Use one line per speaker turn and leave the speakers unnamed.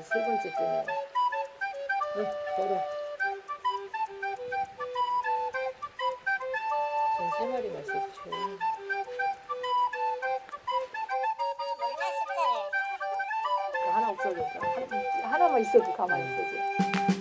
이제 세 번째 뜨네. 응, 걸어. 전세 마리가 있었죠. 하나 없어졌다. 하나만 있어도 가만히 있어지.